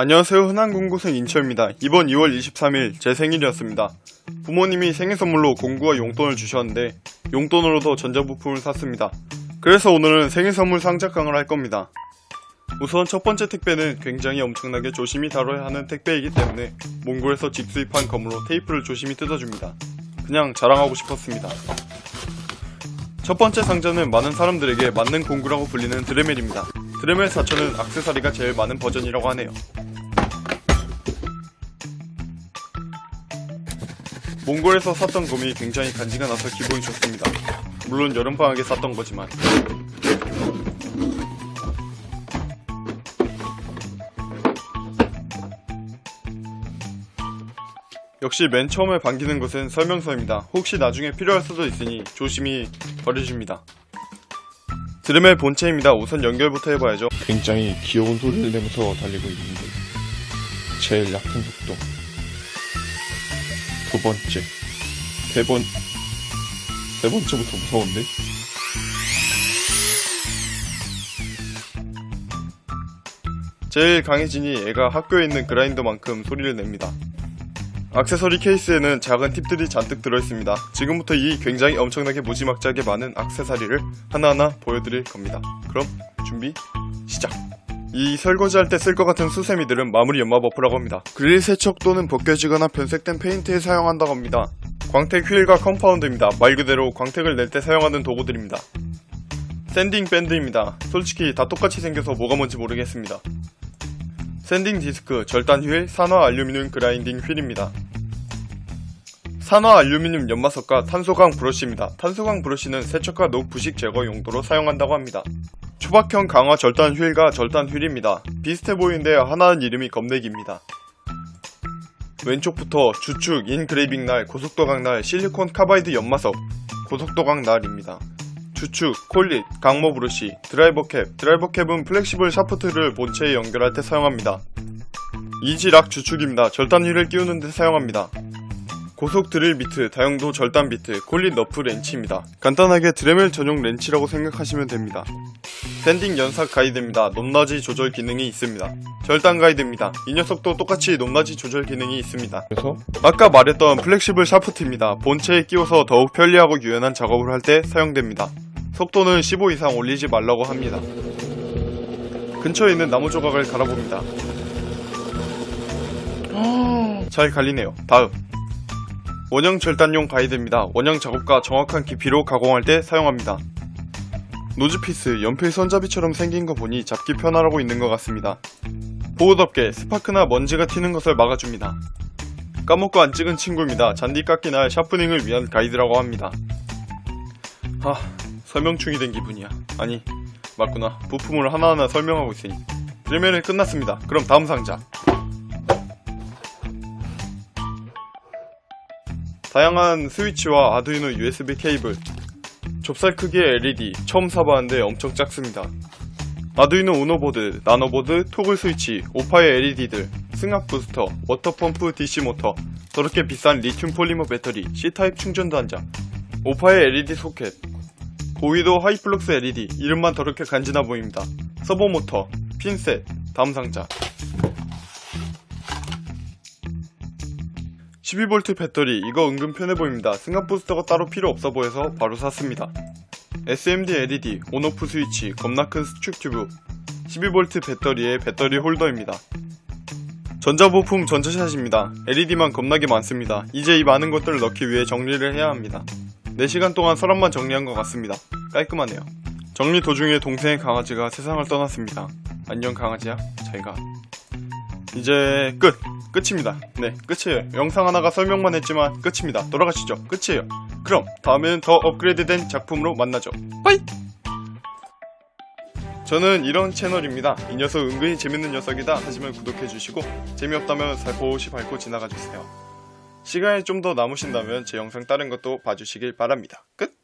안녕하세요 흔한공고생 인철입니다. 이번 2월 23일 제 생일이었습니다. 부모님이 생일 선물로 공구와 용돈을 주셨는데 용돈으로도 전자부품을 샀습니다. 그래서 오늘은 생일 선물 상자강을 할 겁니다. 우선 첫 번째 택배는 굉장히 엄청나게 조심히 다뤄야 하는 택배이기 때문에 몽골에서 직수입한 검으로 테이프를 조심히 뜯어줍니다. 그냥 자랑하고 싶었습니다. 첫 번째 상자는 많은 사람들에게 맞는 공구라고 불리는 드레멜입니다. 드레멜 4천은 악세사리가 제일 많은 버전이라고 하네요. 몽골에서 샀던 검이 굉장히 간지가 나서 기분이 좋습니다. 물론 여름방학에 샀던 거지만 역시 맨 처음에 반기는 것은 설명서입니다. 혹시 나중에 필요할 수도 있으니 조심히 버려줍니다. 드레멜 본체입니다. 우선 연결부터 해봐야죠. 굉장히 귀여운 소리를 내면서 달리고 있는데 제일 약한 속도 두 번째 세 번 세 번째부터 무서운데 제일 강해지니 애가 학교에 있는 그라인더만큼 소리를 냅니다. 액세서리 케이스에는 작은 팁들이 잔뜩 들어있습니다. 지금부터 이 굉장히 엄청나게 무지막지하게 많은 액세서리를 하나하나 보여드릴 겁니다. 그럼 준비! 이 설거지할 때 쓸 것 같은 수세미들은 마무리 연마 buff라고 합니다. 그릴 세척 또는 벗겨지거나 변색된 페인트에 사용한다고 합니다. 광택 휠과 compound입니다. 말 그대로 광택을 낼 때 사용하는 도구들입니다. sanding band입니다. 솔직히 다 똑같이 생겨서 뭐가 뭔지 모르겠습니다. sanding disc, 절단 휠, 산화 알루미늄 grinding wheel입니다. 산화 알루미늄 연마석과 탄소강 브러쉬입니다. 탄소강 브러쉬는 세척과 녹 부식 제거 용도로 사용한다고 합니다. 초박형 강화 절단 휠과 절단 휠입니다. 비슷해 보이는데 하나는 이름이 검내기입니다. 왼쪽부터 주축, engraving 날, 고속도강 날, silicon carbide 연마석, 고속도강 날입니다. 주축, collet, 강모 브러쉬, 드라이버 캡. 드라이버 캡은 flexible shaft를 본체에 연결할 때 사용합니다. EZ Lock 주축입니다. 절단 휠을 끼우는 데 사용합니다. 고속 드릴 비트, 다용도 절단 비트, collet nut 렌치입니다. 간단하게 드레멜 전용 렌치라고 생각하시면 됩니다. sanding 연삭 가이드입니다. 높낮이 조절 기능이 있습니다. 절단 가이드입니다. 이 녀석도 똑같이 높낮이 조절 기능이 있습니다. 그래서 아까 말했던 flexible shaft입니다. 본체에 끼워서 더욱 편리하고 유연한 작업을 할 때 사용됩니다. 속도는 15 이상 올리지 말라고 합니다. 근처에 있는 나무 조각을 갈아봅니다. 잘 갈리네요. 다음. 원형 절단용 가이드입니다. 원형 작업과 정확한 깊이로 가공할 때 사용합니다. nosepiece, 연필 손잡이처럼 생긴 거 보니 잡기 편하라고 있는 것 같습니다. 보호덮개, 스파크나 먼지가 튀는 것을 막아줍니다. 까먹고 안 찍은 친구입니다. 잔디 깎기나 sharpening을 위한 가이드라고 합니다. 아, 설명충이 된 기분이야. 아니, 맞구나. 부품을 하나하나 설명하고 있으니. 드레멜은 끝났습니다. 그럼 다음 상자. 다양한 스위치와 아두이노 USB 케이블, 좁쌀 크기의 LED, 처음 사봤는데 엄청 작습니다. 아두이노 우노보드, 나노보드, 토글 스위치, 오파이 LED들, 승압 부스터, water pump DC 모터, 더럽게 비싼 리튬 폴리머 배터리, C타입 충전 단자, 오파이 LED 소켓, 고휘도 high flux LED, 이름만 더럽게 간지나 보입니다. 서보 모터, 핀셋, 다음 상자. 12V 배터리, 이거 은근 편해 보입니다. 승압 부스터가 따로 필요 없어 보여서 바로 샀습니다. SMD LED, on-off 스위치, 겁나 큰 수축 튜브, 12V 배터리의 배터리 홀더입니다. 전자부품 전자샷입니다. LED만 겁나게 많습니다. 이제 이 많은 것들을 넣기 위해 정리를 해야 합니다. 4시간 동안 서랍만 정리한 것 같습니다. 깔끔하네요. 정리 도중에 동생의 강아지가 세상을 떠났습니다. 안녕 강아지야, 잘가. 이제 끝! 끝입니다. 네, 끝이에요. 영상 하나가 설명만 했지만 끝입니다. 돌아가시죠. 끝이에요. 그럼 다음에는 더 업그레이드된 작품으로 만나죠. 빠이! 저는 이런 채널입니다. 이 녀석 은근히 재밌는 녀석이다 하시면 구독해주시고 재미없다면 살포시 밟고 지나가주세요. 시간이 좀 더 남으신다면 제 영상 다른 것도 봐주시길 바랍니다. 끝!